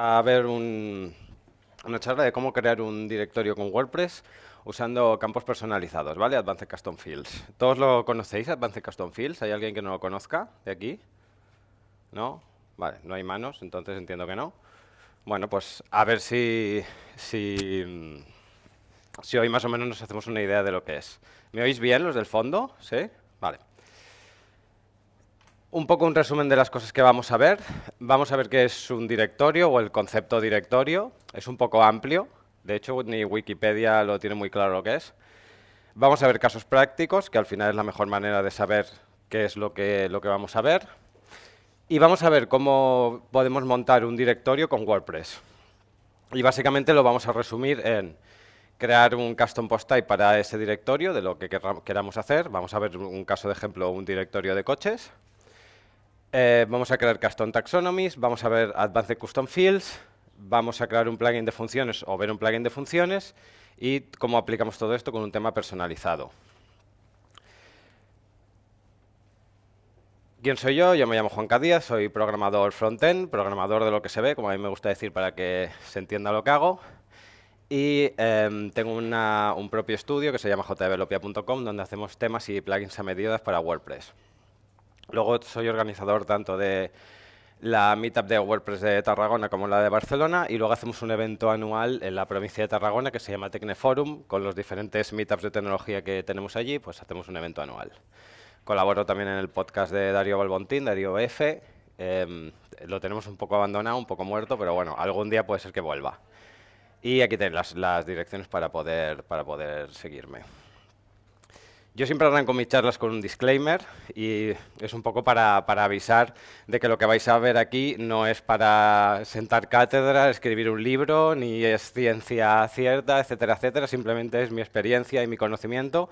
a ver una charla de cómo crear un directorio con WordPress usando campos personalizados, ¿vale? Advanced Custom Fields. ¿Todos lo conocéis, Advanced Custom Fields? ¿Hay alguien que no lo conozca de aquí? ¿No? Vale, no hay manos, entonces entiendo que no. Bueno, pues a ver si, si, si hoy más o menos nos hacemos una idea de lo que es. ¿Me oís bien los del fondo? ¿Sí? Vale. Un poco un resumen de las cosas que vamos a ver. Vamos a ver qué es un directorio o el concepto directorio. Es un poco amplio. De hecho, ni Wikipedia lo tiene muy claro lo que es. Vamos a ver casos prácticos, que al final es la mejor manera de saber qué es lo que, lo que vamos a ver. Y vamos a ver cómo podemos montar un directorio con WordPress. Y básicamente lo vamos a resumir en crear un custom post type para ese directorio, de lo que queramos hacer. Vamos a ver un caso de ejemplo, un directorio de coches. Eh, vamos a crear Custom Taxonomies, vamos a ver Advanced Custom Fields, vamos a crear un plugin de funciones o ver un plugin de funciones y cómo aplicamos todo esto con un tema personalizado. ¿Quién soy yo? Yo me llamo Juan Cadías, soy programador frontend, programador de lo que se ve, como a mí me gusta decir para que se entienda lo que hago. Y em, tengo un propio estudio que se llama jdevelopia.com, donde hacemos temas y plugins a medidas para WordPress. Luego soy organizador tanto de la Meetup de WordPress de Tarragona como la de Barcelona y luego hacemos un evento anual en la provincia de Tarragona que se llama Tecneforum con los diferentes meetups de tecnología que tenemos allí, pues hacemos un evento anual. Colaboro también en el podcast de Darío Balbontín, Darío F. Em, lo tenemos un poco abandonado, un poco muerto, pero bueno, algún día puede ser que vuelva. Y aquí tenéis las, las direcciones para poder, para poder seguirme. Yo siempre arranco mis charlas con un disclaimer y es un poco para, avisar de que lo que vais a ver aquí no es para sentar cátedra, escribir un libro, ni es ciencia cierta, etcétera, etcétera. Simplemente es mi experiencia y mi conocimiento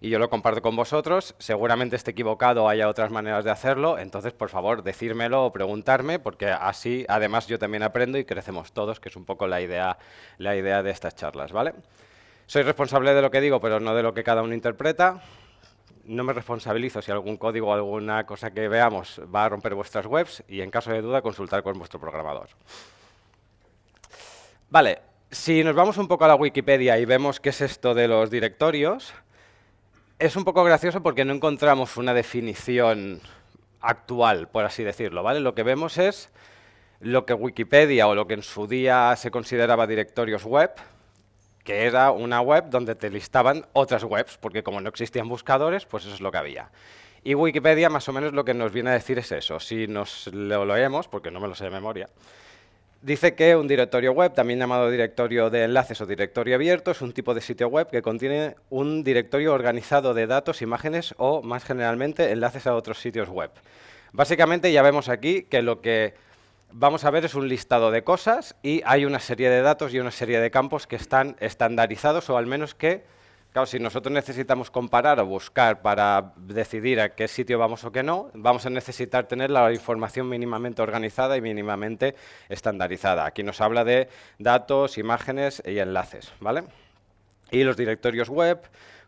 y yo lo comparto con vosotros. Seguramente esté equivocado, haya otras maneras de hacerlo, entonces, por favor, decírmelo o preguntarme, porque así, además, yo también aprendo y crecemos todos, que es un poco la idea, la idea de estas charlas, ¿vale? Soy responsable de lo que digo, pero no de lo que cada uno interpreta. No me responsabilizo si algún código o alguna cosa que veamos va a romper vuestras webs y en caso de duda consultar con vuestro programador. Vale, si nos vamos un poco a la Wikipedia y vemos qué es esto de los directorios, es un poco gracioso porque no encontramos una definición actual, por así decirlo. ¿vale? Lo que vemos es lo que Wikipedia o lo que en su día se consideraba directorios web, que era una web donde te listaban otras webs, porque como no existían buscadores, pues eso es lo que había. Y Wikipedia más o menos lo que nos viene a decir es eso. Si nos lo leemos, porque no me lo sé de memoria, dice que un directorio web, también llamado directorio de enlaces o directorio abierto, es un tipo de sitio web que contiene un directorio organizado de datos, imágenes o, más generalmente, enlaces a otros sitios web. Básicamente ya vemos aquí que lo que vamos a ver es un listado de cosas y hay una serie de datos y una serie de campos que están estandarizados o al menos que, claro, si nosotros necesitamos comparar o buscar para decidir a qué sitio vamos o qué no, vamos a necesitar tener la información mínimamente organizada y mínimamente estandarizada. Aquí nos habla de datos, imágenes y enlaces, ¿vale? Y los directorios web,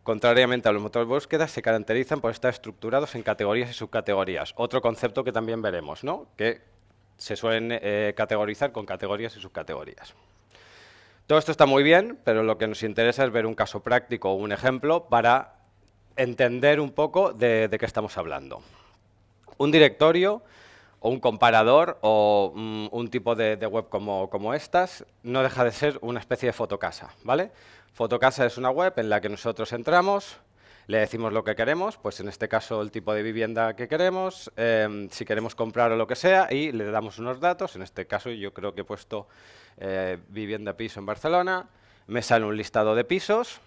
contrariamente a los motores de búsqueda, se caracterizan por estar estructurados en categorías y subcategorías. Otro concepto que también veremos, ¿no? Que se suelen eh, categorizar con categorías y subcategorías. Todo esto está muy bien, pero lo que nos interesa es ver un caso práctico o un ejemplo para entender un poco de, qué estamos hablando. Un directorio o un comparador o mm, un tipo de, web como, como, estas no deja de ser una especie de fotocasa. ¿vale? Fotocasa es una web en la que nosotros entramos, le decimos lo que queremos, pues en este caso el tipo de vivienda que queremos, em, si queremos comprar o lo que sea, y le damos unos datos, en este caso yo creo que he puesto eh, vivienda piso en Barcelona, me sale un listado de pisos,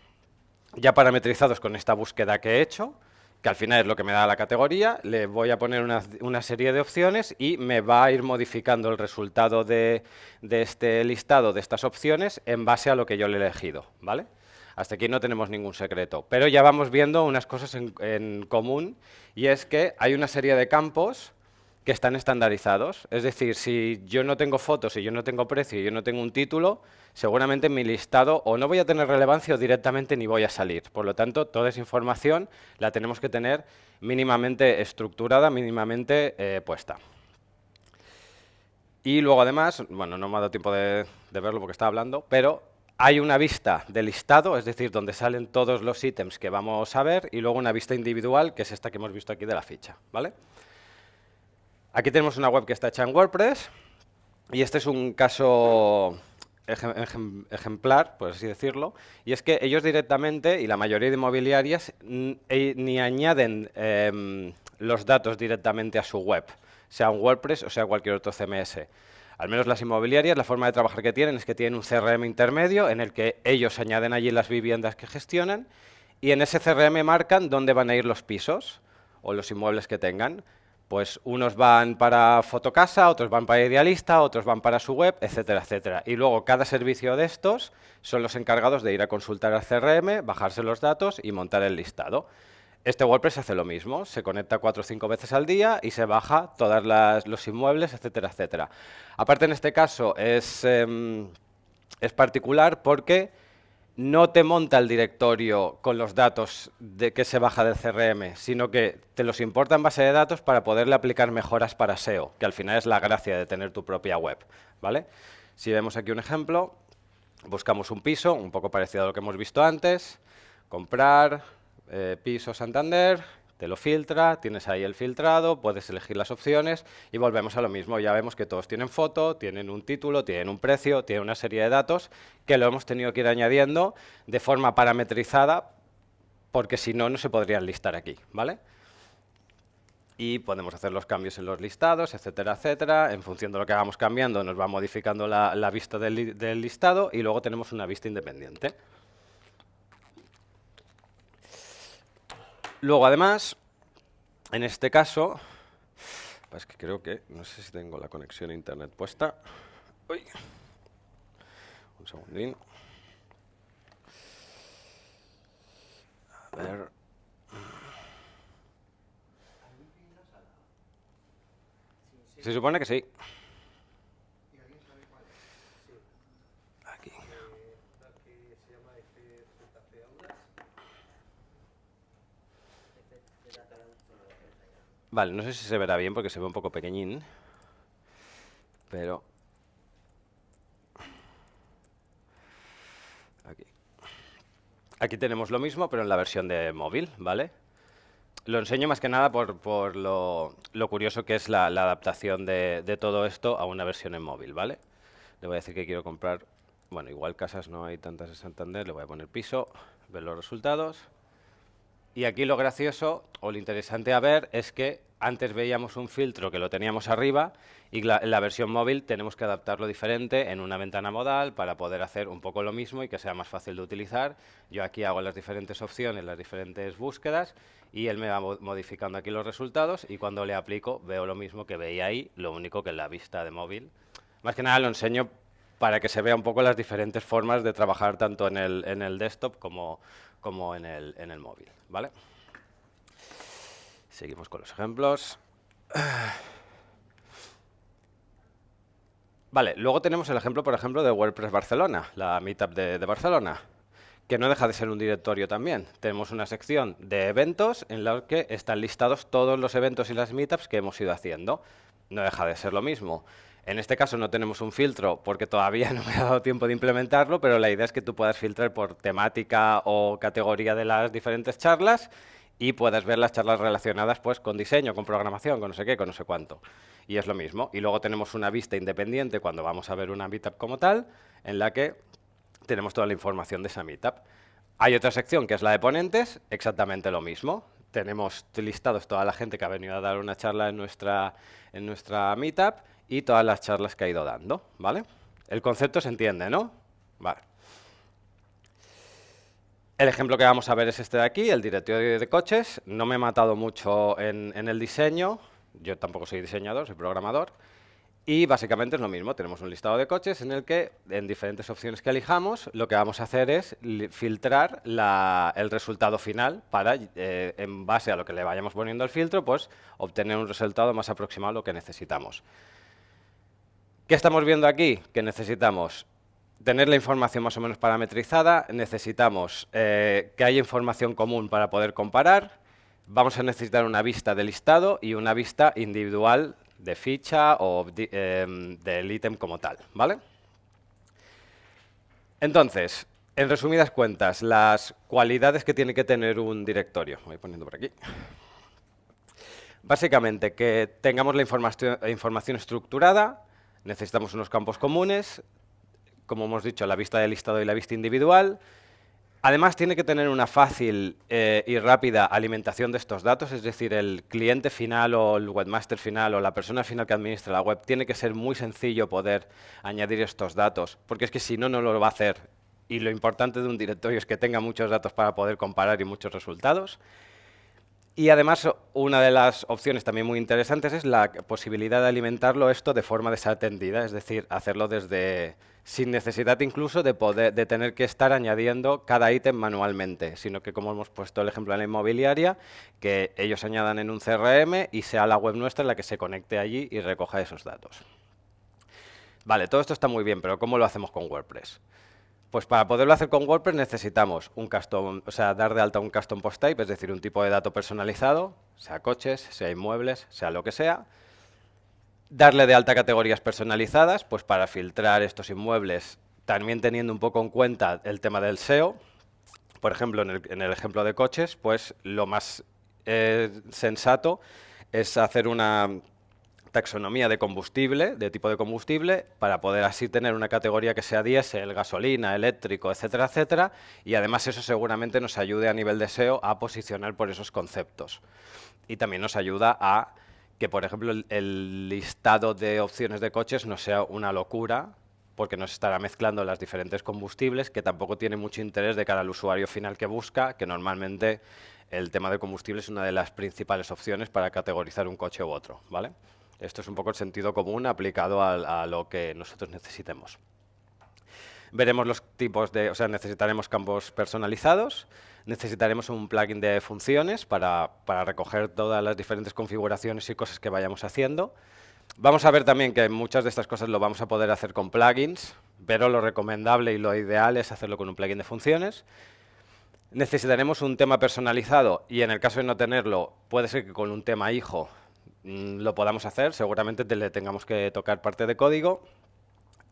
ya parametrizados con esta búsqueda que he hecho, que al final es lo que me da la categoría, le voy a poner una, serie de opciones y me va a ir modificando el resultado de, de, este listado de estas opciones en base a lo que yo le he elegido, ¿vale? Hasta aquí no tenemos ningún secreto. Pero ya vamos viendo unas cosas en, común y es que hay una serie de campos que están estandarizados. Es decir, si yo no tengo fotos, si yo no tengo precio y yo no tengo un título, seguramente mi listado o no voy a tener relevancia o directamente ni voy a salir. Por lo tanto, toda esa información la tenemos que tener mínimamente estructurada, mínimamente eh, puesta. Y luego además, bueno, no me ha dado tiempo de, de verlo porque estaba hablando, pero hay una vista de listado, es decir, donde salen todos los ítems que vamos a ver, y luego una vista individual, que es esta que hemos visto aquí de la ficha. ¿vale? Aquí tenemos una web que está hecha en WordPress, y este es un caso ejemplar, por así decirlo, y es que ellos directamente, y la mayoría de inmobiliarias, e, ni añaden em, los datos directamente a su web, sea un WordPress o sea cualquier otro CMS. Al menos las inmobiliarias, la forma de trabajar que tienen es que tienen un CRM intermedio en el que ellos añaden allí las viviendas que gestionan y en ese CRM marcan dónde van a ir los pisos o los inmuebles que tengan. Pues unos van para Fotocasa, otros van para Idealista, otros van para su web, etcétera, etcétera. Y luego cada servicio de estos son los encargados de ir a consultar al CRM, bajarse los datos y montar el listado. Este WordPress hace lo mismo, se conecta cuatro o cinco veces al día y se baja todos los inmuebles, etcétera, etcétera. Aparte, en este caso es, em, es particular porque no te monta el directorio con los datos de que se baja del CRM, sino que te los importa en base de datos para poderle aplicar mejoras para SEO, que al final es la gracia de tener tu propia web. ¿vale? Si vemos aquí un ejemplo, buscamos un piso, un poco parecido a lo que hemos visto antes, comprar, eh, piso Santander, te lo filtra, tienes ahí el filtrado, puedes elegir las opciones y volvemos a lo mismo. Ya vemos que todos tienen foto, tienen un título, tienen un precio, tienen una serie de datos que lo hemos tenido que ir añadiendo de forma parametrizada porque si no, no se podrían listar aquí, ¿vale? Y podemos hacer los cambios en los listados, etcétera, etcétera. En función de lo que hagamos cambiando, nos va modificando la, vista del listado y luego tenemos una vista independiente. Luego, además, en este caso, es que creo que, no sé si tengo la conexión a internet puesta. Uy. Un segundín. A ver. Se supone que sí. Vale, no sé si se verá bien porque se ve un poco pequeñín, pero... Aquí. Aquí tenemos lo mismo, pero en la versión de móvil, ¿vale? Lo enseño más que nada por, lo, curioso que es la, adaptación de, de, todo esto a una versión en móvil, ¿vale? Le voy a decir que quiero comprar... Bueno, igual casas no hay tantas en Santander, le voy a poner piso, ver los resultados... Y aquí lo gracioso o lo interesante a ver es que antes veíamos un filtro que lo teníamos arriba y en la versión móvil tenemos que adaptarlo diferente en una ventana modal para poder hacer un poco lo mismo y que sea más fácil de utilizar. Yo aquí hago las diferentes opciones, las diferentes búsquedas y él me va modificando aquí los resultados y cuando le aplico veo lo mismo que veía ahí, lo único que en la vista de móvil. Más que nada lo enseño para que se vea un poco las diferentes formas de trabajar tanto en el, en el desktop como, como en el, en el móvil. ¿Vale? Seguimos con los ejemplos. Vale, luego tenemos el ejemplo, por ejemplo, de WordPress Barcelona, la Meetup de, de, Barcelona, que no deja de ser un directorio también. Tenemos una sección de eventos en la que están listados todos los eventos y las Meetups que hemos ido haciendo. No deja de ser lo mismo. En este caso no tenemos un filtro porque todavía no me ha dado tiempo de implementarlo, pero la idea es que tú puedas filtrar por temática o categoría de las diferentes charlas y puedas ver las charlas relacionadas pues, con diseño, con programación, con no sé qué, con no sé cuánto. Y es lo mismo. Y luego tenemos una vista independiente cuando vamos a ver una meetup como tal, en la que tenemos toda la información de esa meetup. Hay otra sección que es la de ponentes, exactamente lo mismo. Tenemos listados toda la gente que ha venido a dar una charla en nuestra, en nuestra meetup y todas las charlas que ha ido dando, ¿vale? El concepto se entiende, ¿no? Vale. El ejemplo que vamos a ver es este de aquí, el directorio de coches. No me he matado mucho en, el diseño, yo tampoco soy diseñador, soy programador. Y básicamente es lo mismo, tenemos un listado de coches en el que, en diferentes opciones que elijamos, lo que vamos a hacer es filtrar el resultado final para, eh, en base a lo que le vayamos poniendo al filtro, pues obtener un resultado más aproximado a lo que necesitamos. ¿Qué estamos viendo aquí? Que necesitamos tener la información más o menos parametrizada, necesitamos eh, que haya información común para poder comparar, vamos a necesitar una vista de listado y una vista individual de ficha o em, del ítem como tal, ¿vale? Entonces, en resumidas cuentas, las cualidades que tiene que tener un directorio. Voy poniendo por aquí. Básicamente, que tengamos la información estructurada, necesitamos unos campos comunes, como hemos dicho, la vista de listado y la vista individual, Además, tiene que tener una fácil eh, y rápida alimentación de estos datos, es decir, el cliente final o el webmaster final o la persona final que administra la web tiene que ser muy sencillo poder añadir estos datos, porque es que si no, no lo va a hacer. Y lo importante de un directorio es que tenga muchos datos para poder comparar y muchos resultados. Y además, una de las opciones también muy interesantes es la posibilidad de alimentarlo esto de forma desatendida, es decir, hacerlo desde sin necesidad incluso de, poder, de tener que estar añadiendo cada ítem manualmente, sino que como hemos puesto el ejemplo en la inmobiliaria, que ellos añadan en un CRM y sea la web nuestra la que se conecte allí y recoja esos datos. Vale, todo esto está muy bien, pero ¿cómo lo hacemos con WordPress? Pues para poderlo hacer con WordPress necesitamos un custom, o sea, dar de alta un custom post type, es decir, un tipo de dato personalizado, sea coches, sea inmuebles, sea lo que sea, Darle de alta categorías personalizadas, pues para filtrar estos inmuebles, también teniendo un poco en cuenta el tema del SEO. Por ejemplo, en el, ejemplo de coches, pues lo más eh, sensato es hacer una taxonomía de combustible, de tipo de combustible, para poder así tener una categoría que sea diésel, gasolina, eléctrico, etcétera, etcétera, y además eso seguramente nos ayude a nivel de SEO a posicionar por esos conceptos. Y también nos ayuda a que, por ejemplo, el, listado de opciones de coches no sea una locura, porque nos estará mezclando las diferentes combustibles, que tampoco tiene mucho interés de cara al usuario final que busca, que normalmente el tema de combustible es una de las principales opciones para categorizar un coche u otro. ¿vale? Esto es un poco el sentido común aplicado a, lo que nosotros necesitemos. Veremos los tipos de, o sea, necesitaremos campos personalizados, necesitaremos un plugin de funciones para, recoger todas las diferentes configuraciones y cosas que vayamos haciendo. Vamos a ver también que muchas de estas cosas lo vamos a poder hacer con plugins, pero lo recomendable y lo ideal es hacerlo con un plugin de funciones. Necesitaremos un tema personalizado y en el caso de no tenerlo, puede ser que con un tema hijo lo podamos hacer, seguramente le tengamos que tocar parte de código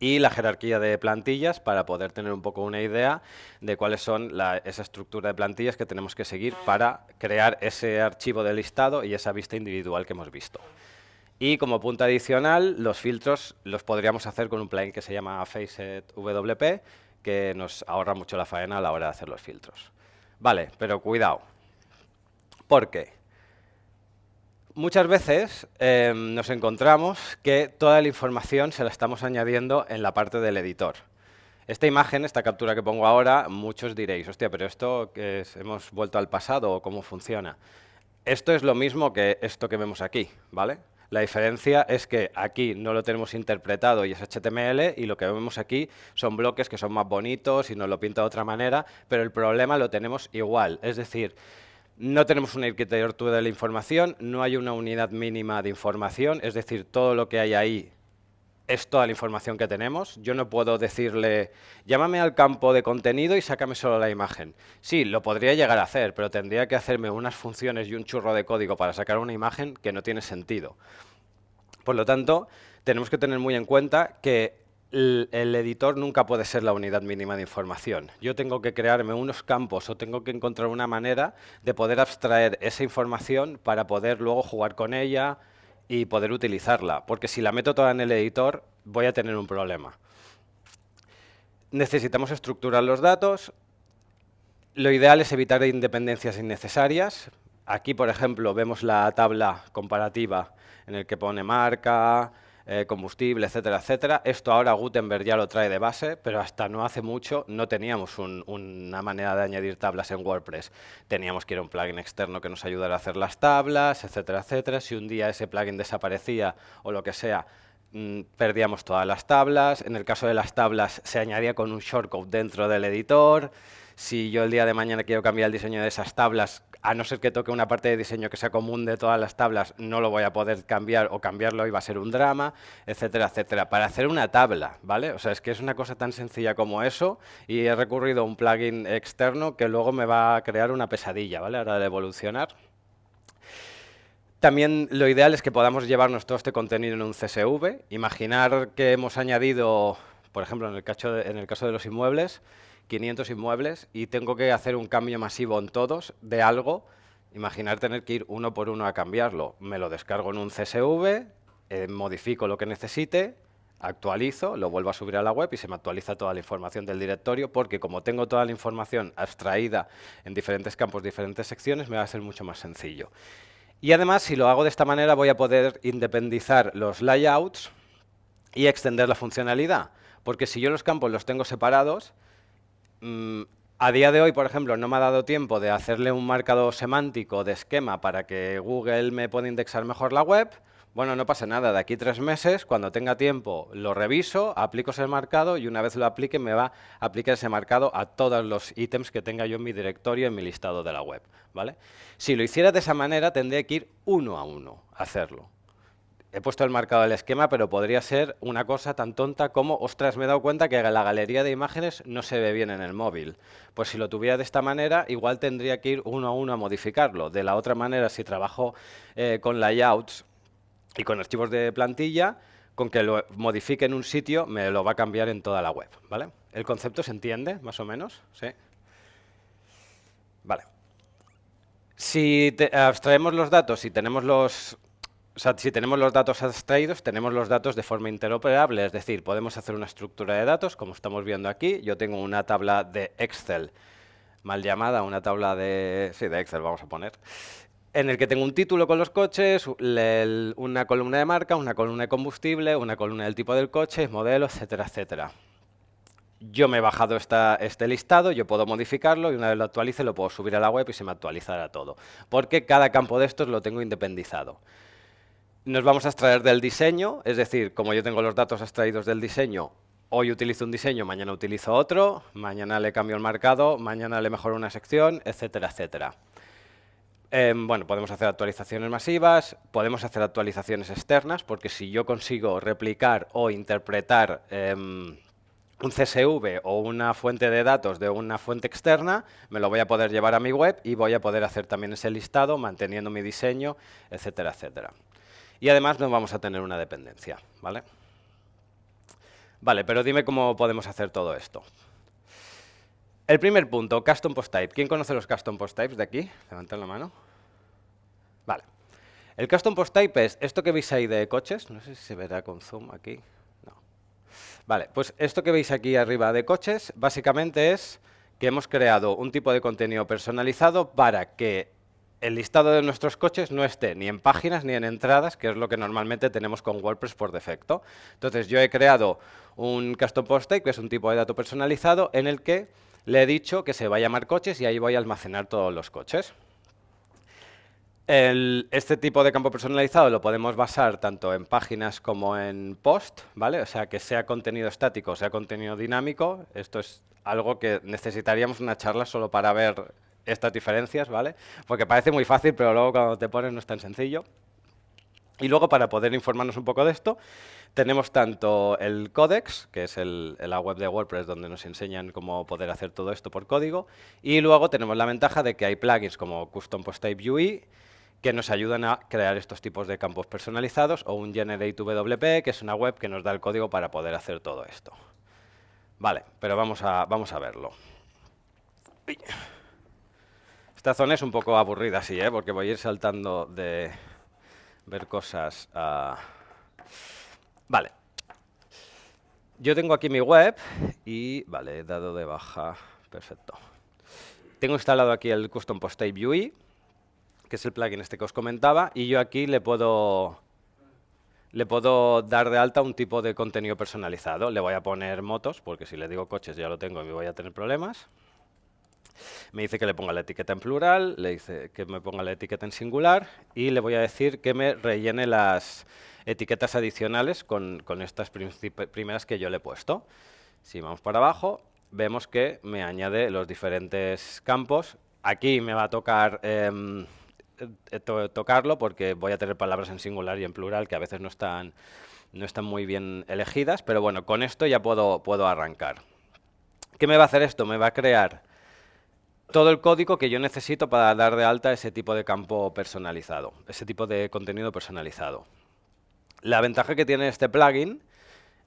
y la jerarquía de plantillas para poder tener un poco una idea de cuáles son esa estructura de plantillas que tenemos que seguir para crear ese archivo de listado y esa vista individual que hemos visto. Y como punto adicional, los filtros los podríamos hacer con un plugin que se llama Faceit WP, que nos ahorra mucho la faena a la hora de hacer los filtros. Vale, pero cuidado. ¿Por qué? Muchas veces em, nos encontramos que toda la información se la estamos añadiendo en la parte del editor. Esta imagen, esta captura que pongo ahora, muchos diréis, hostia, pero esto hemos vuelto al pasado o cómo funciona. Esto es lo mismo que esto que vemos aquí, ¿vale? La diferencia es que aquí no lo tenemos interpretado y es HTML y lo que vemos aquí son bloques que son más bonitos y nos lo pinta de otra manera, pero el problema lo tenemos igual. Es decir, no tenemos una arquitectura de la información, no hay una unidad mínima de información, es decir, todo lo que hay ahí es toda la información que tenemos. Yo no puedo decirle, llámame al campo de contenido y sácame solo la imagen. Sí, lo podría llegar a hacer, pero tendría que hacerme unas funciones y un churro de código para sacar una imagen que no tiene sentido. Por lo tanto, tenemos que tener muy en cuenta que el, editor nunca puede ser la unidad mínima de información. Yo tengo que crearme unos campos o tengo que encontrar una manera de poder abstraer esa información para poder luego jugar con ella y poder utilizarla, porque si la meto toda en el editor voy a tener un problema. Necesitamos estructurar los datos. Lo ideal es evitar independencias innecesarias. Aquí, por ejemplo, vemos la tabla comparativa en el que pone marca, eh, combustible, etcétera, etcétera. Esto ahora Gutenberg ya lo trae de base, pero hasta no hace mucho no teníamos una manera de añadir tablas en WordPress. Teníamos que ir a un plugin externo que nos ayudara a hacer las tablas, etcétera, etcétera. Si un día ese plugin desaparecía o lo que sea, mm, perdíamos todas las tablas. En el caso de las tablas se añadía con un shortcode dentro del editor. Si yo el día de mañana quiero cambiar el diseño de esas tablas, a no ser que toque una parte de diseño que sea común de todas las tablas, no lo voy a poder cambiar o cambiarlo y va a ser un drama, etcétera, etcétera. Para hacer una tabla, ¿vale? O sea, es que es una cosa tan sencilla como eso y he recurrido a un plugin externo que luego me va a crear una pesadilla, ¿vale? Ahora de evolucionar. También lo ideal es que podamos llevarnos todo este contenido en un CSV. Imaginar que hemos añadido, por ejemplo, en el, en el caso de los inmuebles, 500 inmuebles y tengo que hacer un cambio masivo en todos de algo. Imaginar tener que ir uno por uno a cambiarlo. Me lo descargo en un CSV, eh, modifico lo que necesite, actualizo, lo vuelvo a subir a la web y se me actualiza toda la información del directorio porque como tengo toda la información abstraída en diferentes campos, diferentes secciones, me va a ser mucho más sencillo. Y además, si lo hago de esta manera, voy a poder independizar los layouts y extender la funcionalidad. Porque si yo los campos los tengo separados, mm, a día de hoy, por ejemplo, no me ha dado tiempo de hacerle un marcado semántico de esquema para que Google me pueda indexar mejor la web, bueno, no pasa nada, de aquí tres meses, cuando tenga tiempo, lo reviso, aplico ese marcado y una vez lo aplique me va a aplicar ese marcado a todos los ítems que tenga yo en mi directorio, en mi listado de la web. ¿vale? Si lo hiciera de esa manera, tendría que ir uno a uno a hacerlo. He puesto el marcado del esquema, pero podría ser una cosa tan tonta como, ostras, me he dado cuenta que la galería de imágenes no se ve bien en el móvil. Pues si lo tuviera de esta manera, igual tendría que ir uno a uno a modificarlo. De la otra manera, si trabajo eh, con layouts y con archivos de plantilla, con que lo modifique en un sitio, me lo va a cambiar en toda la web. ¿vale? ¿El concepto se entiende, más o menos? ¿Sí? Vale. Si abstraemos los datos y tenemos los... O sea, si tenemos los datos abstraídos, tenemos los datos de forma interoperable, es decir, podemos hacer una estructura de datos, como estamos viendo aquí. Yo tengo una tabla de Excel, mal llamada, una tabla de... Sí, de Excel vamos a poner en el que tengo un título con los coches, una columna de marca, una columna de combustible, una columna del tipo del coche, modelo, etcétera, etcétera. Yo me he bajado este listado, yo puedo modificarlo y una vez lo actualice lo puedo subir a la web y se me actualizará todo. Porque cada campo de estos lo tengo independizado. Nos vamos a extraer del diseño, es decir, como yo tengo los datos extraídos del diseño, hoy utilizo un diseño, mañana utilizo otro, mañana le cambio el marcado, mañana le mejoro una sección, etcétera, etcétera. Em, bueno, podemos hacer actualizaciones masivas, podemos hacer actualizaciones externas, porque si yo consigo replicar o interpretar em, un CSV o una fuente de datos de una fuente externa, me lo voy a poder llevar a mi web y voy a poder hacer también ese listado, manteniendo mi diseño, etcétera, etcétera. Y además no vamos a tener una dependencia, ¿vale? Vale, pero dime cómo podemos hacer todo esto. El primer punto, custom post type. ¿Quién conoce los custom post types de aquí? Levanten la mano. Vale. El custom post type es esto que veis ahí de coches. No sé si se verá con zoom aquí. No. Vale, pues esto que veis aquí arriba de coches, básicamente es que hemos creado un tipo de contenido personalizado para que el listado de nuestros coches no esté ni en páginas ni en entradas, que es lo que normalmente tenemos con WordPress por defecto. Entonces yo he creado un custom post type, que es un tipo de dato personalizado, en el que le he dicho que se va a llamar coches y ahí voy a almacenar todos los coches. este tipo de campo personalizado lo podemos basar tanto en páginas como en post, ¿vale? O sea, que sea contenido estático, sea contenido dinámico. Esto es algo que necesitaríamos una charla solo para ver estas diferencias, ¿vale? Porque parece muy fácil, pero luego cuando te pones no es tan sencillo. Y luego, para poder informarnos un poco de esto, tenemos tanto el Codex, que es la web de WordPress donde nos enseñan cómo poder hacer todo esto por código, y luego tenemos la ventaja de que hay plugins como Custom Post Type UI, que nos ayudan a crear estos tipos de campos personalizados, o un Generate WP, que es una web que nos da el código para poder hacer todo esto. Vale, pero vamos a, vamos a verlo. Esta zona es un poco aburrida, sí, ¿eh? porque voy a ir saltando de, ver cosas. Uh... Vale. Yo tengo aquí mi web y, vale, he dado de baja. Perfecto. Tengo instalado aquí el Custom Post Type UI, que es el plugin este que os comentaba, y yo aquí le puedo, le puedo dar de alta un tipo de contenido personalizado. Le voy a poner motos, porque si le digo coches ya lo tengo y voy a tener problemas. Me dice que le ponga la etiqueta en plural, le dice que me ponga la etiqueta en singular y le voy a decir que me rellene las etiquetas adicionales con, estas primeras que yo le he puesto. Si vamos para abajo, vemos que me añade los diferentes campos. Aquí me va a tocar em, eh, tocarlo porque voy a tener palabras en singular y en plural que a veces no están, no están muy bien elegidas, pero bueno, con esto ya puedo, puedo arrancar. ¿Qué me va a hacer esto? Me va a crear todo el código que yo necesito para dar de alta ese tipo de campo personalizado, ese tipo de contenido personalizado. La ventaja que tiene este plugin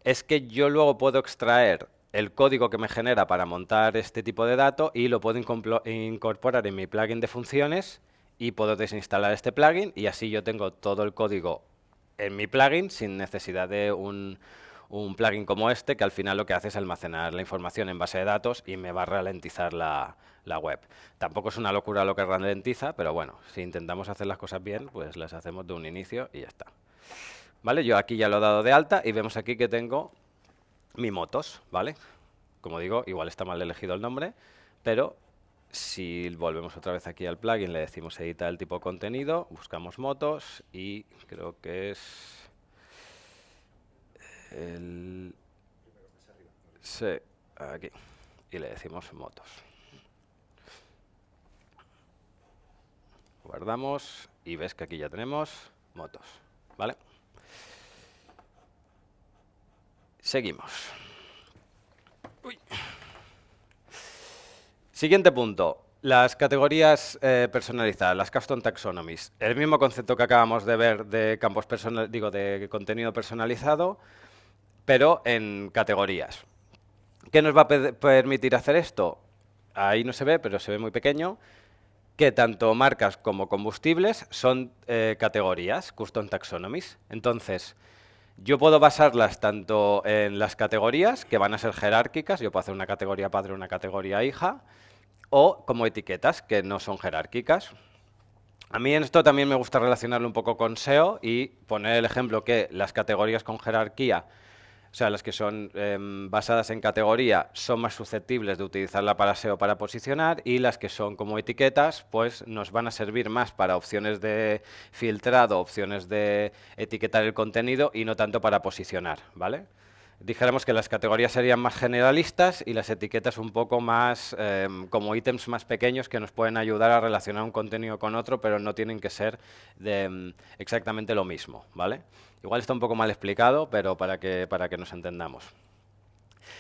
es que yo luego puedo extraer el código que me genera para montar este tipo de dato y lo puedo incorporar en mi plugin de funciones y puedo desinstalar este plugin y así yo tengo todo el código en mi plugin sin necesidad de un, plugin como este que al final lo que hace es almacenar la información en base de datos y me va a ralentizar la, la web. Tampoco es una locura lo que ralentiza, pero bueno, si intentamos hacer las cosas bien, pues las hacemos de un inicio y ya está. ¿Vale? Yo aquí ya lo he dado de alta y vemos aquí que tengo mi motos, ¿vale? Como digo, igual está mal elegido el nombre, pero si volvemos otra vez aquí al plugin, le decimos editar el tipo contenido, buscamos motos y creo que es el... Sí, aquí. Y le decimos motos. Guardamos y ves que aquí ya tenemos motos, ¿vale? Seguimos. Siguiente punto. Las categorías eh, personalizadas, las custom taxonomies. El mismo concepto que acabamos de ver de campos digo, de contenido personalizado, pero en categorías. ¿Qué nos va a permitir hacer esto? Ahí no se ve, pero se ve muy pequeño, que tanto marcas como combustibles son eh, categorías, custom taxonomies. Entonces, yo puedo basarlas tanto en las categorías, que van a ser jerárquicas, yo puedo hacer una categoría padre, una categoría hija, o como etiquetas, que no son jerárquicas. A mí en esto también me gusta relacionarlo un poco con SEO y poner el ejemplo que las categorías con jerarquía o sea, las que son em, basadas en categoría son más susceptibles de utilizarla para SEO para posicionar y las que son como etiquetas pues nos van a servir más para opciones de filtrado, opciones de etiquetar el contenido y no tanto para posicionar, ¿vale? dijéramos que las categorías serían más generalistas y las etiquetas un poco más em, como ítems más pequeños que nos pueden ayudar a relacionar un contenido con otro, pero no tienen que ser em, exactamente lo mismo, ¿vale? Igual está un poco mal explicado, pero para que, para que nos entendamos.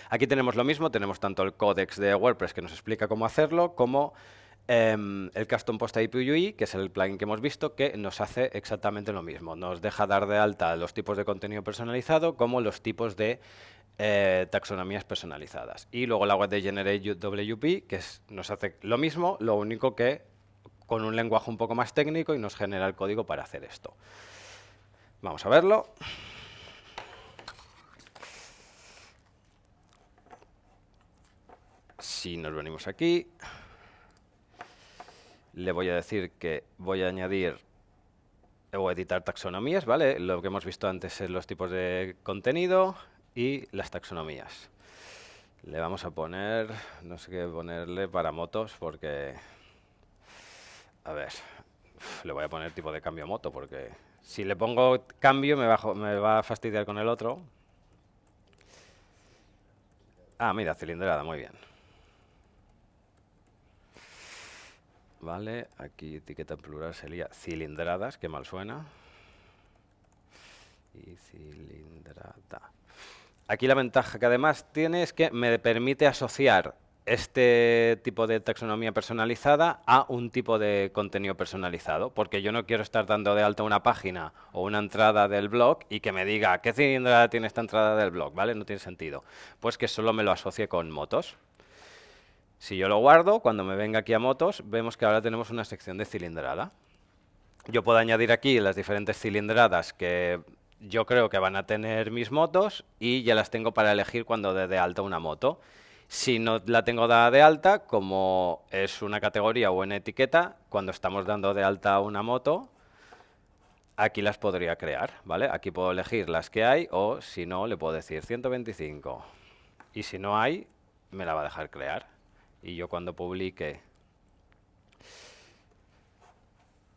Aquí tenemos lo mismo, tenemos tanto el códex de WordPress que nos explica cómo hacerlo, como Em, el Custom Post API que es el plugin que hemos visto, que nos hace exactamente lo mismo. Nos deja dar de alta los tipos de contenido personalizado como los tipos de eh, taxonomías personalizadas. Y luego la web de GenerateWP, que nos hace lo mismo, lo único que con un lenguaje un poco más técnico y nos genera el código para hacer esto. Vamos a verlo. Si nos venimos aquí, le voy a decir que voy a añadir o editar taxonomías, ¿vale? Lo que hemos visto antes es los tipos de contenido y las taxonomías. Le vamos a poner, no sé qué ponerle para motos porque, a ver, le voy a poner tipo de cambio moto porque si le pongo cambio me, me va a fastidiar con el otro. Ah, mira, cilindrada, muy bien. Vale, aquí etiqueta plural sería cilindradas, que mal suena. Y cilindrada. Aquí la ventaja que además tiene es que me permite asociar este tipo de taxonomía personalizada a un tipo de contenido personalizado, porque yo no quiero estar dando de alta una página o una entrada del blog y que me diga qué cilindrada tiene esta entrada del blog, ¿vale? No tiene sentido. Pues que solo me lo asocie con motos. Si yo lo guardo, cuando me venga aquí a motos, vemos que ahora tenemos una sección de cilindrada. Yo puedo añadir aquí las diferentes cilindradas que yo creo que van a tener mis motos y ya las tengo para elegir cuando dé de alta una moto. Si no la tengo dada de alta, como es una categoría o una etiqueta, cuando estamos dando de alta una moto, aquí las podría crear, ¿vale? Aquí puedo elegir las que hay o si no, le puedo decir 125. Y si no hay, me la va a dejar crear y yo cuando publique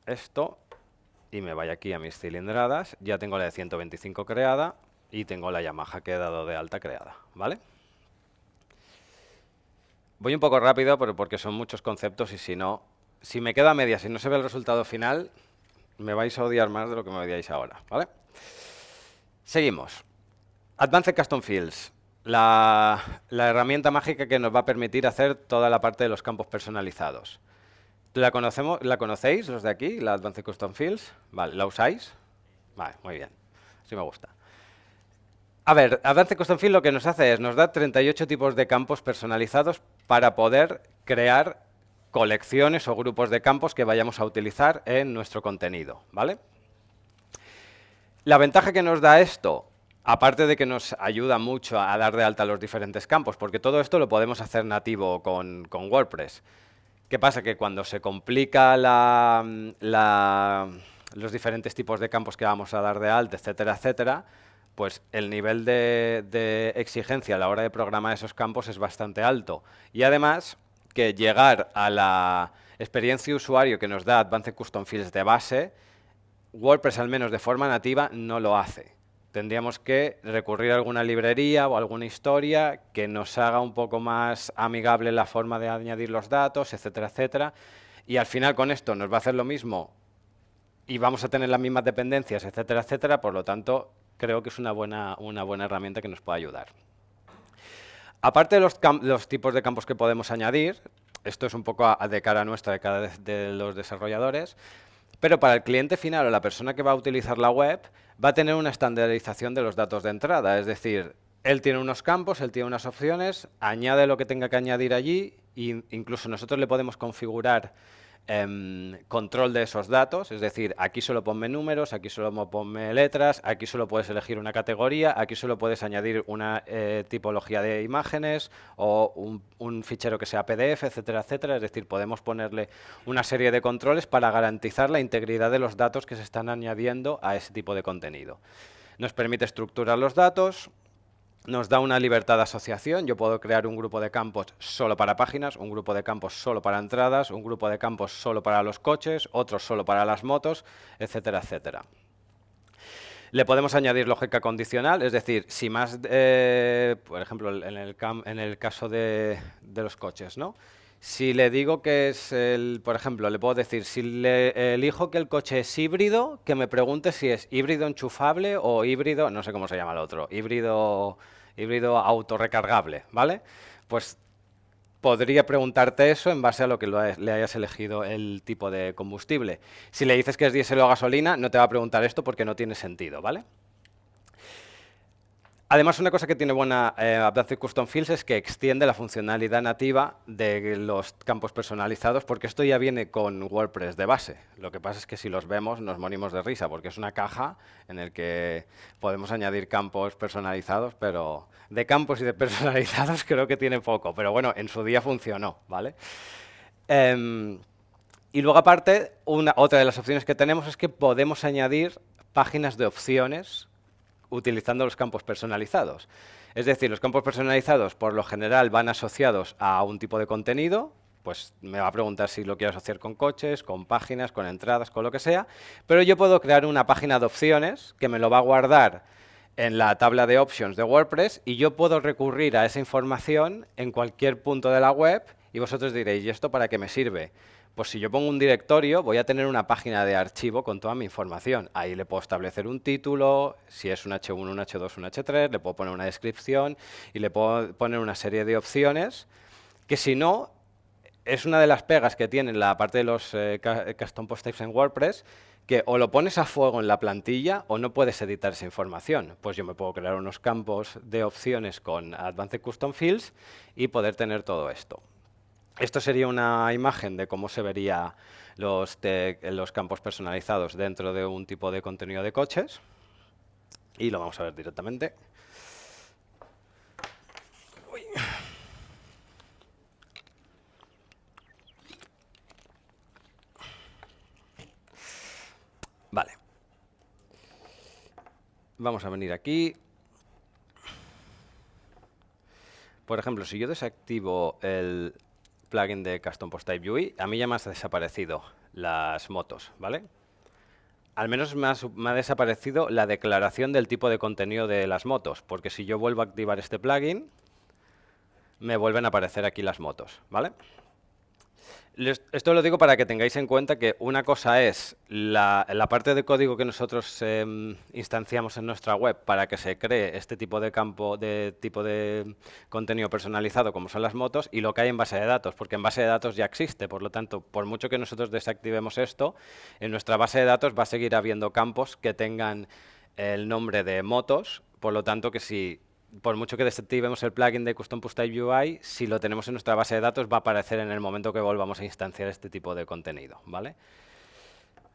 esto y me vaya aquí a mis cilindradas, ya tengo la de 125 creada y tengo la Yamaha que he dado de alta creada, ¿vale? Voy un poco rápido porque son muchos conceptos y si no, si me queda media, si no se ve el resultado final, me vais a odiar más de lo que me odiáis ahora, ¿vale? Seguimos. Advanced Custom Fields. la, herramienta mágica que nos va a permitir hacer toda la parte de los campos personalizados. ¿La, conocemos, ¿La conocéis, los de aquí, la Advanced Custom Fields? Vale, ¿la usáis? Vale, muy bien. Sí me gusta. A ver, Advanced Custom Field lo que nos hace es, nos da 38 tipos de campos personalizados para poder crear colecciones o grupos de campos que vayamos a utilizar en nuestro contenido, ¿vale? La ventaja que nos da esto, aparte de que nos ayuda mucho a dar de alta los diferentes campos, porque todo esto lo podemos hacer nativo con, WordPress. ¿Qué pasa? Que cuando se complica los diferentes tipos de campos que vamos a dar de alta, etcétera, etcétera, pues el nivel de, exigencia a la hora de programar esos campos es bastante alto. Y además, que llegar a la experiencia de usuario que nos da Advanced Custom Fields de base, WordPress al menos de forma nativa no lo hace. Tendríamos que recurrir a alguna librería o alguna historia que nos haga un poco más amigable la forma de añadir los datos, etcétera, etcétera. Y al final con esto nos va a hacer lo mismo y vamos a tener las mismas dependencias, etcétera, etcétera. Por lo tanto, creo que es una buena, una buena herramienta que nos puede ayudar. Aparte de los, tipos de campos que podemos añadir, esto es un poco de cara nuestra, de cara de, los desarrolladores, pero para el cliente final o la persona que va a utilizar la web, va a tener una estandarización de los datos de entrada. Es decir, él tiene unos campos, él tiene unas opciones, añade lo que tenga que añadir allí e incluso nosotros le podemos configurar Em, control de esos datos, es decir, aquí solo ponme números, aquí solo ponme letras, aquí solo puedes elegir una categoría, aquí solo puedes añadir una eh, tipología de imágenes o un, fichero que sea PDF, etcétera, etcétera. Es decir, podemos ponerle una serie de controles para garantizar la integridad de los datos que se están añadiendo a ese tipo de contenido. Nos permite estructurar los datos, nos da una libertad de asociación. Yo puedo crear un grupo de campos solo para páginas, un grupo de campos solo para entradas, un grupo de campos solo para los coches, otros solo para las motos, etcétera, etcétera. Le podemos añadir lógica condicional, es decir, si más, eh, por ejemplo, en el, caso de, los coches, ¿no? Si le digo que es el, por ejemplo, le puedo decir, si le elijo que el coche es híbrido, que me pregunte si es híbrido enchufable o híbrido, no sé cómo se llama el otro, híbrido híbrido autorrecargable, ¿vale? Pues podría preguntarte eso en base a lo que le hayas elegido el tipo de combustible. Si le dices que es diésel o gasolina, no te va a preguntar esto porque no tiene sentido, ¿vale? Además, una cosa que tiene buena eh, Custom Fields es que extiende la funcionalidad nativa de los campos personalizados, porque esto ya viene con WordPress de base. Lo que pasa es que si los vemos nos morimos de risa, porque es una caja en la que podemos añadir campos personalizados, pero de campos y de personalizados creo que tiene poco. Pero bueno, en su día funcionó, ¿vale? Em, y luego aparte, otra de las opciones que tenemos es que podemos añadir páginas de opciones utilizando los campos personalizados. Es decir, los campos personalizados por lo general van asociados a un tipo de contenido, pues me va a preguntar si lo quiero asociar con coches, con páginas, con entradas, con lo que sea, pero yo puedo crear una página de opciones que me lo va a guardar en la tabla de options de WordPress y yo puedo recurrir a esa información en cualquier punto de la web y vosotros diréis, ¿y esto para qué me sirve? Pues si yo pongo un directorio, voy a tener una página de archivo con toda mi información. Ahí le puedo establecer un título, si es un H1, un H2, un H3, le puedo poner una descripción y le puedo poner una serie de opciones que si no, es una de las pegas que tiene la parte de los eh, custom post types en WordPress, que o lo pones a fuego en la plantilla o no puedes editar esa información. Pues yo me puedo crear unos campos de opciones con Advanced Custom Fields y poder tener todo esto. Esto sería una imagen de cómo se vería los, los campos personalizados dentro de un tipo de contenido de coches. Y lo vamos a ver directamente. Vale. Vamos a venir aquí. Por ejemplo, si yo desactivo el, plugin de Custom Post Type UI, a mí ya me ha desaparecido las motos, ¿vale? Al menos me ha, desaparecido la declaración del tipo de contenido de las motos, porque si yo vuelvo a activar este plugin, me vuelven a aparecer aquí las motos, ¿vale? Esto lo digo para que tengáis en cuenta que una cosa es la, parte de código que nosotros em, instanciamos en nuestra web para que se cree este tipo de campo, de tipo de contenido personalizado como son las motos y lo que hay en base de datos, porque en base de datos ya existe, por lo tanto, por mucho que nosotros desactivemos esto, en nuestra base de datos va a seguir habiendo campos que tengan el nombre de motos, por lo tanto que si por mucho que desactivemos el plugin de Custom Post Type UI, si lo tenemos en nuestra base de datos va a aparecer en el momento que volvamos a instanciar este tipo de contenido. ¿vale?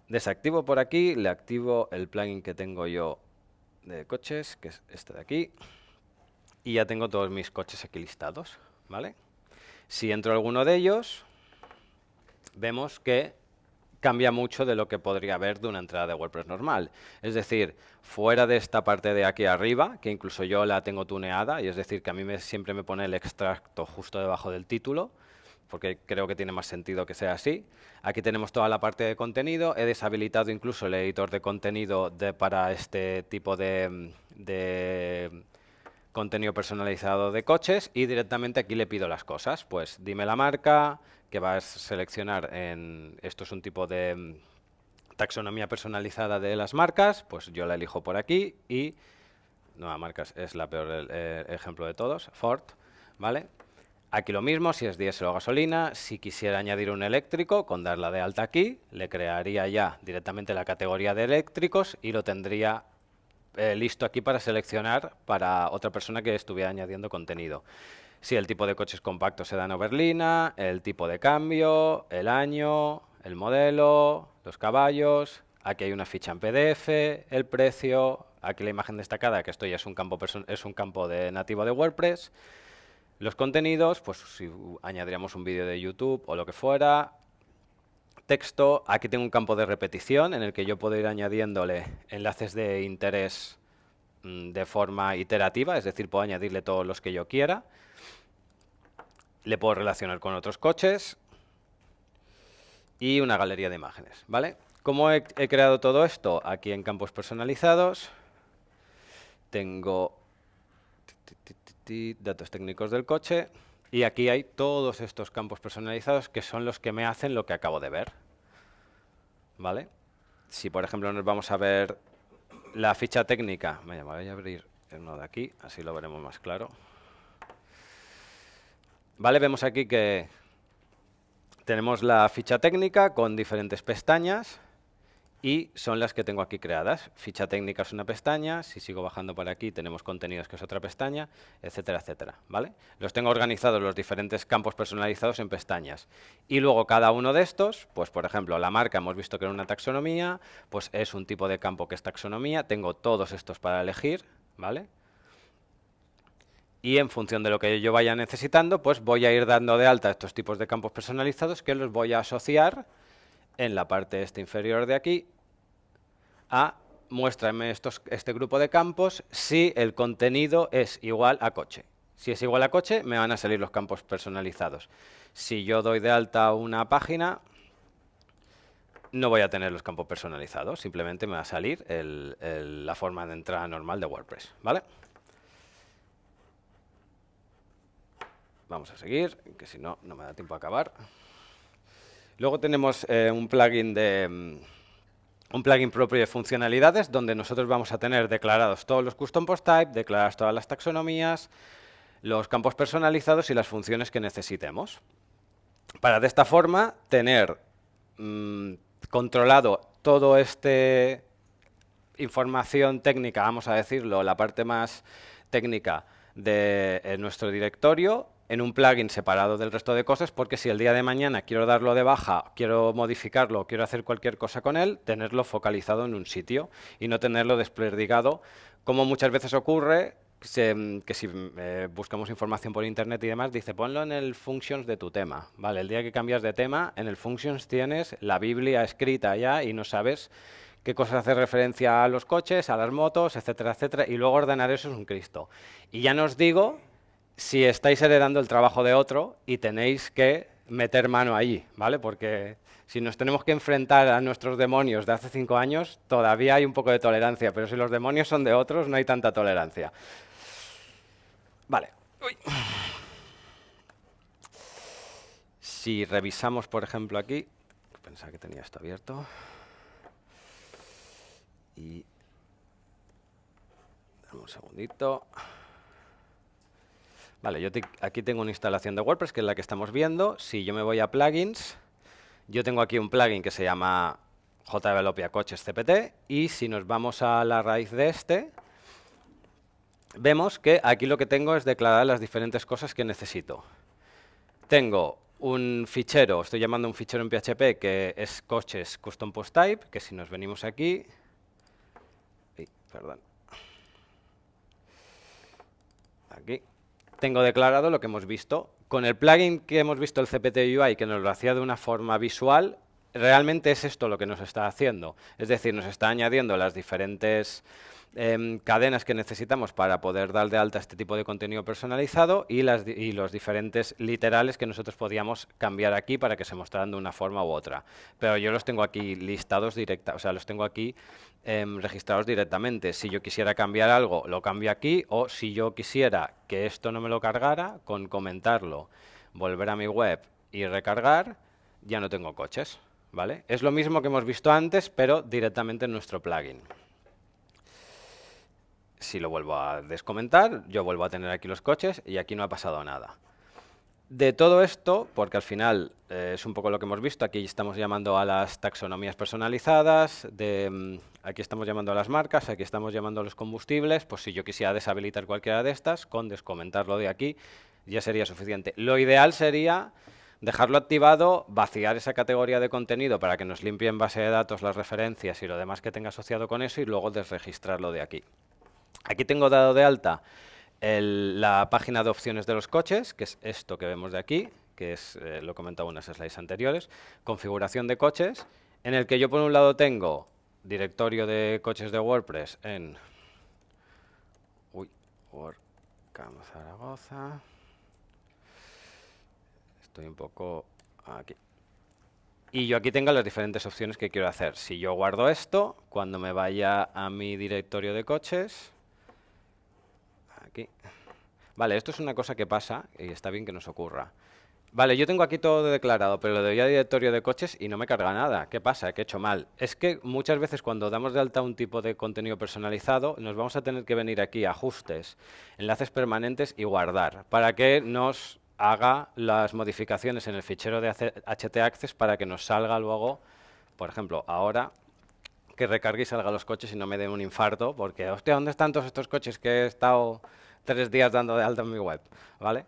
Desactivo por aquí, le activo el plugin que tengo yo de coches, que es este de aquí, y ya tengo todos mis coches aquí listados. ¿vale? Si entro a alguno de ellos, vemos que cambia mucho de lo que podría haber de una entrada de WordPress normal. Es decir, fuera de esta parte de aquí arriba, que incluso yo la tengo tuneada, y es decir, que a mí me, siempre me pone el extracto justo debajo del título, porque creo que tiene más sentido que sea así. Aquí tenemos toda la parte de contenido. He deshabilitado incluso el editor de contenido para este tipo de contenido personalizado de coches y directamente aquí le pido las cosas. Pues dime la marca, que vas a seleccionar en... Esto es un tipo de mm, taxonomía personalizada de las marcas, pues yo la elijo por aquí y... Nueva marcas es la peor eh, ejemplo de todos, Ford, ¿vale? Aquí lo mismo, si es diésel o gasolina, si quisiera añadir un eléctrico, con darla de alta aquí, le crearía ya directamente la categoría de eléctricos y lo tendría eh, listo aquí para seleccionar para otra persona que estuviera añadiendo contenido. Si el tipo de coche es compacto se da en berlina, el tipo de cambio, el año, el modelo, los caballos, aquí hay una ficha en PDF, el precio, aquí la imagen destacada, que esto ya es un campo, es un campo nativo de WordPress, los contenidos, pues si añadiríamos un vídeo de YouTube o lo que fuera, texto, aquí tengo un campo de repetición en el que yo puedo ir añadiéndole enlaces de interés mm, de forma iterativa, es decir, puedo añadirle todos los que yo quiera le puedo relacionar con otros coches y una galería de imágenes, ¿vale? ¿Cómo he, creado todo esto? Aquí en campos personalizados tengo datos técnicos del coche y aquí hay todos estos campos personalizados que son los que me hacen lo que acabo de ver, ¿vale? Si, por ejemplo, nos vamos a ver la ficha técnica, me voy a abrir uno de aquí, así lo veremos más claro. Vale, vemos aquí que tenemos la ficha técnica con diferentes pestañas y son las que tengo aquí creadas. Ficha técnica es una pestaña, si sigo bajando por aquí tenemos contenidos que es otra pestaña, etcétera, etcétera. ¿vale? Los tengo organizados los diferentes campos personalizados en pestañas. Y luego cada uno de estos, pues por ejemplo, la marca hemos visto que era una taxonomía, pues es un tipo de campo que es taxonomía, tengo todos estos para elegir, ¿vale? Y en función de lo que yo vaya necesitando, pues voy a ir dando de alta estos tipos de campos personalizados que los voy a asociar en la parte este inferior de aquí a muéstrame estos, este grupo de campos si el contenido es igual a coche. Si es igual a coche, me van a salir los campos personalizados. Si yo doy de alta una página, no voy a tener los campos personalizados, simplemente me va a salir la forma de entrada normal de WordPress. ¿vale? Vamos a seguir, que si no, no me da tiempo a acabar. Luego tenemos eh, un plugin de mm, un plugin propio de funcionalidades donde nosotros vamos a tener declarados todos los custom post type, declaradas todas las taxonomías, los campos personalizados y las funciones que necesitemos. Para de esta forma tener mm, controlado todo este información técnica, vamos a decirlo, la parte más técnica de eh, nuestro directorio en un plugin separado del resto de cosas, porque si el día de mañana quiero darlo de baja, quiero modificarlo, quiero hacer cualquier cosa con él, tenerlo focalizado en un sitio y no tenerlo desperdigado, como muchas veces ocurre, que si eh, buscamos información por internet y demás, dice ponlo en el functions de tu tema. Vale, el día que cambias de tema, en el functions tienes la Biblia escrita ya y no sabes qué cosas hace referencia a los coches, a las motos, etcétera, etcétera, y luego ordenar eso es un Cristo. Y ya nos digo si estáis heredando el trabajo de otro y tenéis que meter mano allí, ¿vale? Porque si nos tenemos que enfrentar a nuestros demonios de hace cinco años, todavía hay un poco de tolerancia, pero si los demonios son de otros, no hay tanta tolerancia. Vale. si revisamos, por ejemplo, aquí, pensaba que tenía esto abierto, y un segundito. Vale, yo aquí tengo una instalación de WordPress que es la que estamos viendo. Si yo me voy a plugins, yo tengo aquí un plugin que se llama JDevelopia Coches CPT y si nos vamos a la raíz de este, vemos que aquí lo que tengo es declarar las diferentes cosas que necesito. Tengo un fichero, estoy llamando un fichero en PHP que es coches custom post type, que si nos venimos aquí, perdón, aquí, tengo declarado lo que hemos visto. Con el plugin que hemos visto, el CPT UI, que nos lo hacía de una forma visual, realmente es esto lo que nos está haciendo. Es decir, nos está añadiendo las diferentes Em, cadenas que necesitamos para poder dar de alta este tipo de contenido personalizado y, los diferentes literales que nosotros podíamos cambiar aquí para que se mostraran de una forma u otra. Pero yo los tengo aquí listados directa, o sea, los tengo aquí em, registrados directamente. Si yo quisiera cambiar algo, lo cambio aquí, o si yo quisiera que esto no me lo cargara, con comentarlo, volver a mi web y recargar, ya no tengo coches. ¿vale? Es lo mismo que hemos visto antes, pero directamente en nuestro plugin si lo vuelvo a descomentar, yo vuelvo a tener aquí los coches y aquí no ha pasado nada. De todo esto, porque al final eh, es un poco lo que hemos visto, aquí estamos llamando a las taxonomías personalizadas, mm, aquí estamos llamando a las marcas, aquí estamos llamando a los combustibles, pues si yo quisiera deshabilitar cualquiera de estas, con descomentarlo de aquí, ya sería suficiente. Lo ideal sería dejarlo activado, vaciar esa categoría de contenido para que nos limpie en base de datos las referencias y lo demás que tenga asociado con eso y luego desregistrarlo de aquí. Aquí tengo dado de alta la página de opciones de los coches, que es esto que vemos de aquí, que es, eh, lo he comentado en unas slides anteriores, configuración de coches, en el que yo por un lado tengo directorio de coches de WordPress en uy, WordCamp Zaragoza. Estoy un poco aquí. Y yo aquí tengo las diferentes opciones que quiero hacer. Si yo guardo esto, cuando me vaya a mi directorio de coches, Vale, esto es una cosa que pasa y está bien que nos ocurra. Vale, yo tengo aquí todo declarado, pero le doy a directorio de coches y no me carga nada. ¿Qué pasa? ¿Qué he hecho mal? Es que muchas veces cuando damos de alta un tipo de contenido personalizado, nos vamos a tener que venir aquí a ajustes, enlaces permanentes y guardar, para que nos haga las modificaciones en el fichero de htaccess para que nos salga luego, por ejemplo, ahora que recargue y salga los coches y no me dé un infarto, porque, hostia, ¿dónde están todos estos coches que he estado tres días dando de alta en mi web? ¿Vale?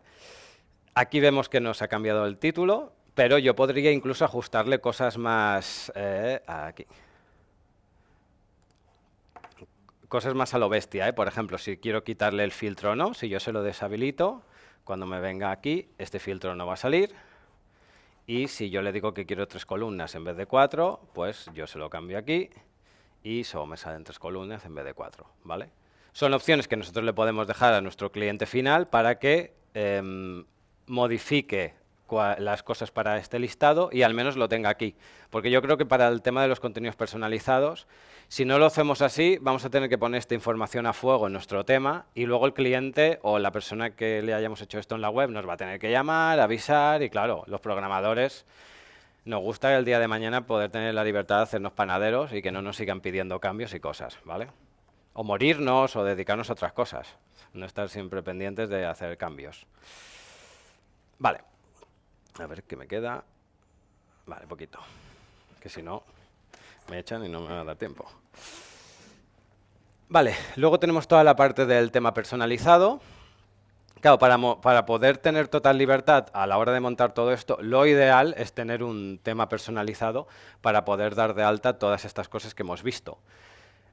Aquí vemos que nos ha cambiado el título, pero yo podría incluso ajustarle cosas más... Eh, aquí. Cosas más a lo bestia, ¿eh? Por ejemplo, si quiero quitarle el filtro o no, si yo se lo deshabilito, cuando me venga aquí, este filtro no va a salir. Y si yo le digo que quiero tres columnas en vez de cuatro, pues yo se lo cambio aquí y solo me salen tres columnas en vez de cuatro, ¿vale? Son opciones que nosotros le podemos dejar a nuestro cliente final para que em, modifique las cosas para este listado y al menos lo tenga aquí. Porque yo creo que para el tema de los contenidos personalizados, si no lo hacemos así, vamos a tener que poner esta información a fuego en nuestro tema y luego el cliente o la persona que le hayamos hecho esto en la web nos va a tener que llamar, avisar y claro, los programadores nos gusta el día de mañana poder tener la libertad de hacernos panaderos y que no nos sigan pidiendo cambios y cosas, ¿vale? O morirnos o dedicarnos a otras cosas. No estar siempre pendientes de hacer cambios. Vale. A ver qué me queda. Vale, poquito. Que si no, me echan y no me va a dar tiempo. Vale, luego tenemos toda la parte del tema personalizado. Claro, para, poder tener total libertad a la hora de montar todo esto, lo ideal es tener un tema personalizado para poder dar de alta todas estas cosas que hemos visto.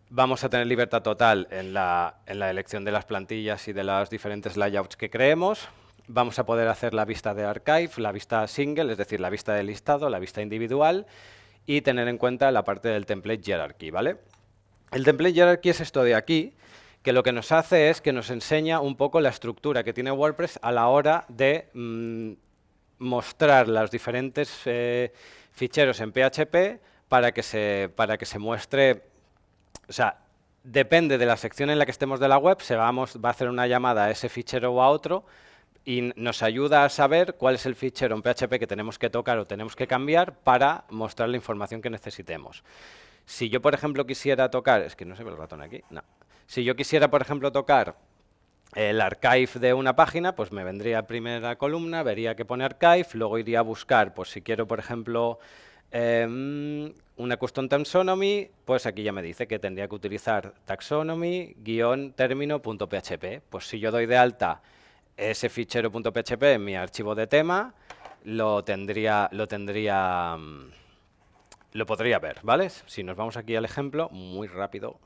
Vamos a tener libertad total en la, en la elección de las plantillas y de los diferentes layouts que creemos. Vamos a poder hacer la vista de archive, la vista single, es decir, la vista de listado, la vista individual y tener en cuenta la parte del template hierarchy, ¿vale? El template hierarchy es esto de aquí, que lo que nos hace es que nos enseña un poco la estructura que tiene WordPress a la hora de mm, mostrar los diferentes eh, ficheros en PHP para que, se, para que se muestre, o sea, depende de la sección en la que estemos de la web, se va a hacer una llamada a ese fichero o a otro y nos ayuda a saber cuál es el fichero en PHP que tenemos que tocar o tenemos que cambiar para mostrar la información que necesitemos. Si yo, por ejemplo, quisiera tocar, es que no se ve el ratón aquí, no. Si yo quisiera, por ejemplo, tocar el archive de una página, pues me vendría a primera columna, vería que pone archive, luego iría a buscar, pues si quiero, por ejemplo, em, una custom taxonomy, pues aquí ya me dice que tendría que utilizar taxonomy-término.php. Pues si yo doy de alta ese fichero.php en mi archivo de tema, lo tendría, lo tendría, mm, lo podría ver, ¿vale? Si nos vamos aquí al ejemplo, muy rápido,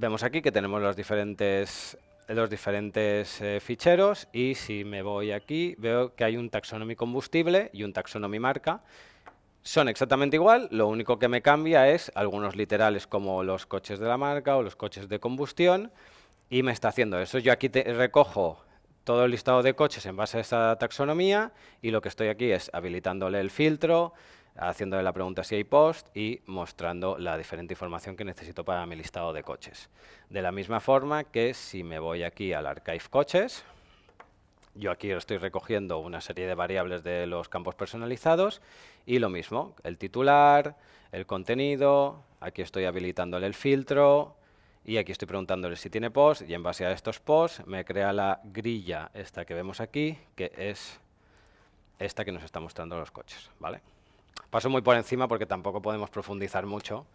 vemos aquí que tenemos los diferentes, los diferentes eh, ficheros y si me voy aquí veo que hay un taxonomy combustible y un taxonomy marca. Son exactamente igual, lo único que me cambia es algunos literales como los coches de la marca o los coches de combustión y me está haciendo eso. Yo aquí recojo todo el listado de coches en base a esa taxonomía y lo que estoy aquí es habilitándole el filtro, haciéndole la pregunta si hay post y mostrando la diferente información que necesito para mi listado de coches. De la misma forma que si me voy aquí al archive coches, yo aquí estoy recogiendo una serie de variables de los campos personalizados y lo mismo, el titular, el contenido, aquí estoy habilitándole el filtro y aquí estoy preguntándole si tiene post y en base a estos posts me crea la grilla esta que vemos aquí, que es esta que nos está mostrando los coches. ¿vale? Paso muy por encima porque tampoco podemos profundizar mucho,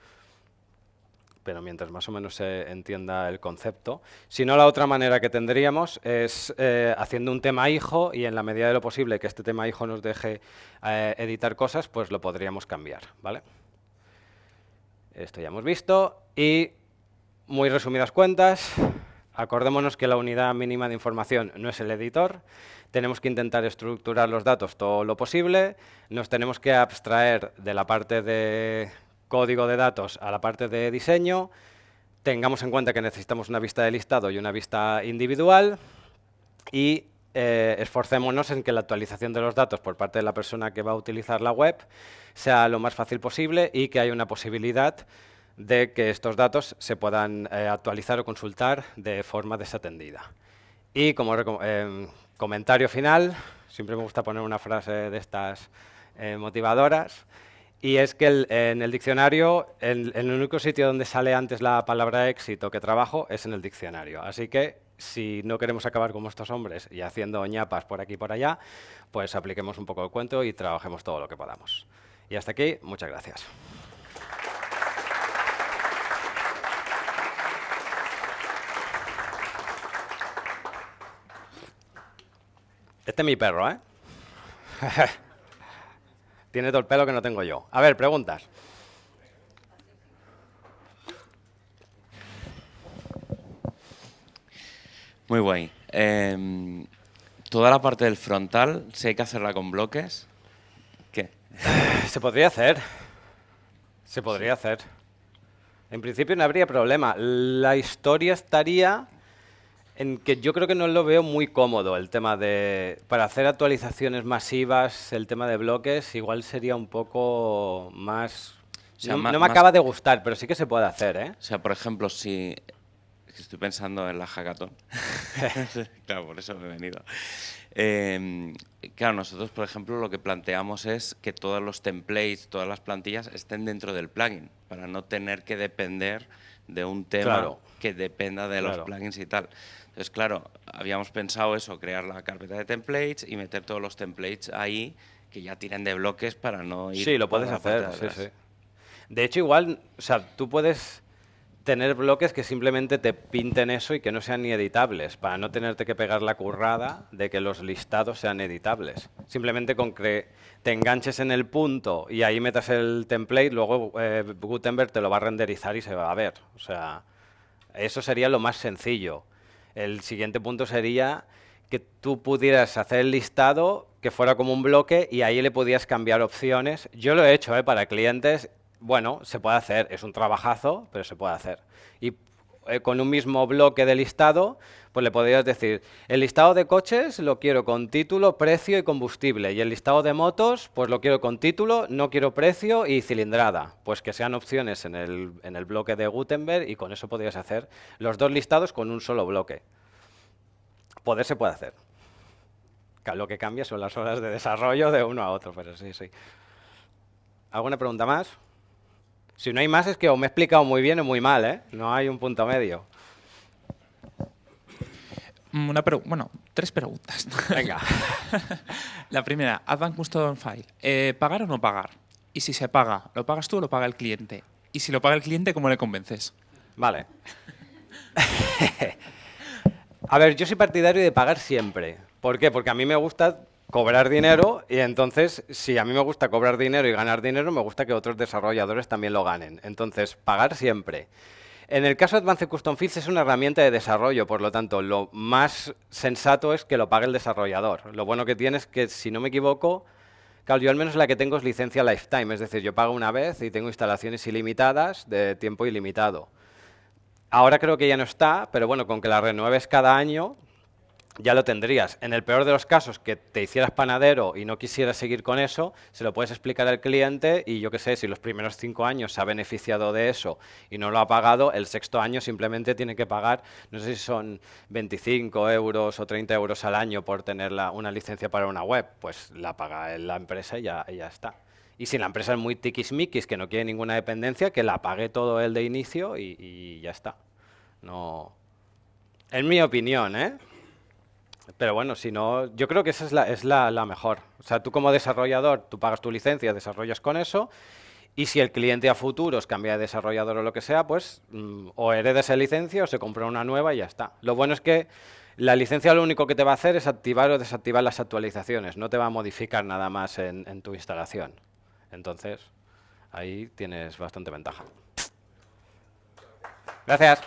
pero mientras más o menos se entienda el concepto. Si no, la otra manera que tendríamos es eh, haciendo un tema hijo y en la medida de lo posible que este tema hijo nos deje eh, editar cosas, pues lo podríamos cambiar. ¿vale? Esto ya hemos visto. Y muy resumidas cuentas, acordémonos que la unidad mínima de información no es el editor, tenemos que intentar estructurar los datos todo lo posible, nos tenemos que abstraer de la parte de código de datos a la parte de diseño, tengamos en cuenta que necesitamos una vista de listado y una vista individual. Y eh, esforcémonos en que la actualización de los datos por parte de la persona que va a utilizar la web sea lo más fácil posible y que haya una posibilidad de que estos datos se puedan eh, actualizar o consultar de forma desatendida. Y como eh, comentario final, siempre me gusta poner una frase de estas eh, motivadoras, y es que en el diccionario, el, el único sitio donde sale antes la palabra éxito que trabajo es en el diccionario. Así que si no queremos acabar como estos hombres y haciendo ñapas por aquí y por allá, pues apliquemos un poco el cuento y trabajemos todo lo que podamos. Y hasta aquí, muchas gracias. Este es mi perro, ¿eh? Tiene todo el pelo que no tengo yo. A ver, preguntas. Muy guay. Em, toda la parte del frontal, si hay que hacerla con bloques, ¿qué? Se podría hacer. Se podría hacer. En principio no habría problema. La historia estaría en que yo creo que no lo veo muy cómodo el tema de... Para hacer actualizaciones masivas, el tema de bloques igual sería un poco más... no, me acaba de gustar, pero sí que se puede hacer, ¿eh? O sea, por ejemplo, si... Estoy pensando en la hackathon. claro, por eso me he venido. Em, claro, nosotros, por ejemplo, lo que planteamos es que todos los templates, todas las plantillas estén dentro del plugin, para no tener que depender de un tema que dependa de los plugins y tal. Entonces, claro, habíamos pensado eso, crear la carpeta de templates y meter todos los templates ahí que ya tienen de bloques para no ir... Sí, lo puedes hacer, sí, sí. De hecho, igual, o sea, tú puedes tener bloques que simplemente te pinten eso y que no sean ni editables, para no tenerte que pegar la currada de que los listados sean editables. Simplemente con que te enganches en el punto y ahí metas el template, luego eh, Gutenberg te lo va a renderizar y se va a ver. O sea, eso sería lo más sencillo. El siguiente punto sería que tú pudieras hacer el listado que fuera como un bloque y ahí le podías cambiar opciones. Yo lo he hecho ¿eh? para clientes. Bueno, se puede hacer. Es un trabajazo, pero se puede hacer. Eh, con un mismo bloque de listado, pues le podrías decir, el listado de coches lo quiero con título, precio y combustible. Y el listado de motos, pues lo quiero con título, no quiero precio y cilindrada. Pues que sean opciones en el, en el bloque de Gutenberg y con eso podrías hacer los dos listados con un solo bloque. Poder se puede hacer. Lo que cambia son las horas de desarrollo de uno a otro, pero sí, sí. ¿Alguna pregunta más? Si no hay más es que o me he explicado muy bien o muy mal, ¿eh? No hay un punto medio. Mm, una bueno, tres preguntas. Venga. La primera, Advanced Custom File. Eh, ¿Pagar o no pagar? Y si se paga, ¿lo pagas tú o lo paga el cliente? Y si lo paga el cliente, ¿cómo le convences? Vale. a ver, yo soy partidario de pagar siempre. ¿Por qué? Porque a mí me gusta cobrar dinero y entonces, si a mí me gusta cobrar dinero y ganar dinero, me gusta que otros desarrolladores también lo ganen. Entonces, pagar siempre. En el caso de Advanced Custom Fields es una herramienta de desarrollo, por lo tanto, lo más sensato es que lo pague el desarrollador. Lo bueno que tiene es que, si no me equivoco, claro, yo al menos la que tengo es licencia lifetime, es decir, yo pago una vez y tengo instalaciones ilimitadas de tiempo ilimitado. Ahora creo que ya no está, pero bueno, con que la renueves cada año, ya lo tendrías. En el peor de los casos, que te hicieras panadero y no quisieras seguir con eso, se lo puedes explicar al cliente y yo qué sé, si los primeros cinco años se ha beneficiado de eso y no lo ha pagado, el sexto año simplemente tiene que pagar, no sé si son 25 euros o 30 euros al año por tener una licencia para una web, pues la paga la empresa y ya, ya está. Y si la empresa es muy tiquismiquis, que no quiere ninguna dependencia, que la pague todo el de inicio y, y ya está. No... En mi opinión, ¿eh? Pero bueno, si no, yo creo que esa es, la, es la, mejor. O sea, tú como desarrollador, tú pagas tu licencia, desarrollas con eso, y si el cliente a futuros cambia de desarrollador o lo que sea, pues mm, o heredas esa licencia o se compra una nueva y ya está. Lo bueno es que la licencia lo único que te va a hacer es activar o desactivar las actualizaciones, no te va a modificar nada más en tu instalación. Entonces, ahí tienes bastante ventaja. Gracias.